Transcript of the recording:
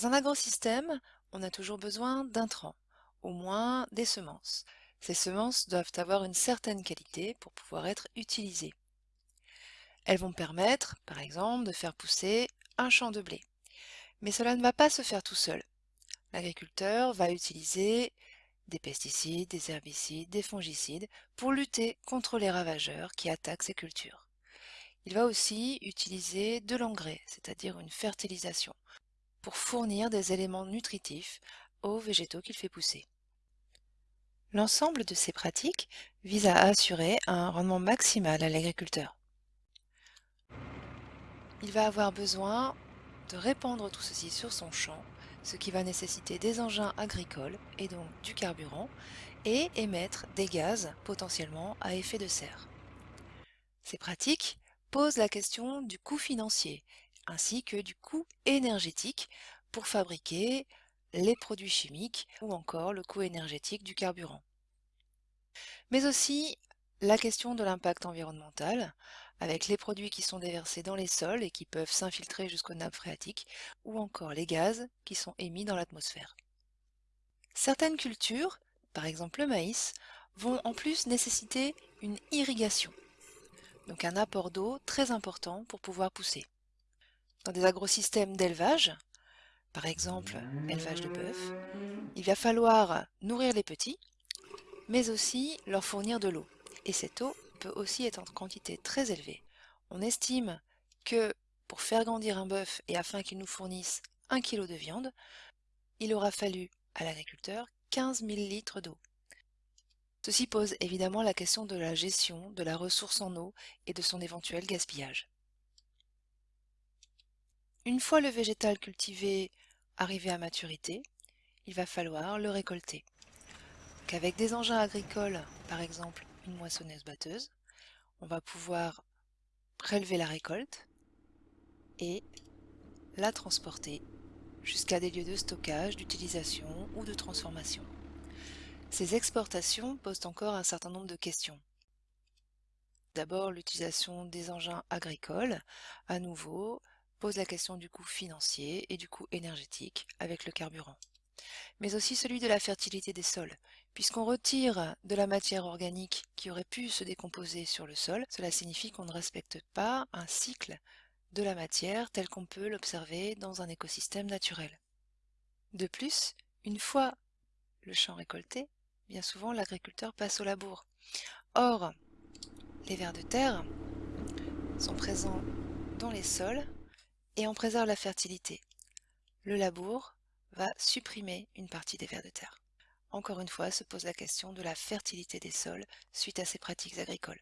Dans un agrosystème, on a toujours besoin d'intrants, au moins des semences. Ces semences doivent avoir une certaine qualité pour pouvoir être utilisées. Elles vont permettre, par exemple, de faire pousser un champ de blé. Mais cela ne va pas se faire tout seul. L'agriculteur va utiliser des pesticides, des herbicides, des fongicides pour lutter contre les ravageurs qui attaquent ces cultures. Il va aussi utiliser de l'engrais, c'est-à-dire une fertilisation, pour fournir des éléments nutritifs aux végétaux qu'il fait pousser. L'ensemble de ces pratiques vise à assurer un rendement maximal à l'agriculteur. Il va avoir besoin de répandre tout ceci sur son champ, ce qui va nécessiter des engins agricoles et donc du carburant, et émettre des gaz potentiellement à effet de serre. Ces pratiques posent la question du coût financier ainsi que du coût énergétique pour fabriquer les produits chimiques ou encore le coût énergétique du carburant. Mais aussi la question de l'impact environnemental, avec les produits qui sont déversés dans les sols et qui peuvent s'infiltrer jusqu'aux nappes phréatiques, ou encore les gaz qui sont émis dans l'atmosphère. Certaines cultures, par exemple le maïs, vont en plus nécessiter une irrigation, donc un apport d'eau très important pour pouvoir pousser. Dans des agrosystèmes d'élevage, par exemple élevage de bœuf, il va falloir nourrir les petits, mais aussi leur fournir de l'eau. Et cette eau peut aussi être en quantité très élevée. On estime que pour faire grandir un bœuf et afin qu'il nous fournisse 1 kg de viande, il aura fallu à l'agriculteur 15 000 litres d'eau. Ceci pose évidemment la question de la gestion de la ressource en eau et de son éventuel gaspillage. Une fois le végétal cultivé arrivé à maturité, il va falloir le récolter. Avec des engins agricoles, par exemple une moissonneuse-batteuse, on va pouvoir prélever la récolte et la transporter jusqu'à des lieux de stockage, d'utilisation ou de transformation. Ces exportations posent encore un certain nombre de questions. D'abord, l'utilisation des engins agricoles, à nouveau, pose la question du coût financier et du coût énergétique avec le carburant. Mais aussi celui de la fertilité des sols. Puisqu'on retire de la matière organique qui aurait pu se décomposer sur le sol, cela signifie qu'on ne respecte pas un cycle de la matière tel qu'on peut l'observer dans un écosystème naturel. De plus, une fois le champ récolté, bien souvent l'agriculteur passe au labour. Or, les vers de terre sont présents dans les sols et on préserve la fertilité. Le labour va supprimer une partie des vers de terre. Encore une fois se pose la question de la fertilité des sols suite à ces pratiques agricoles.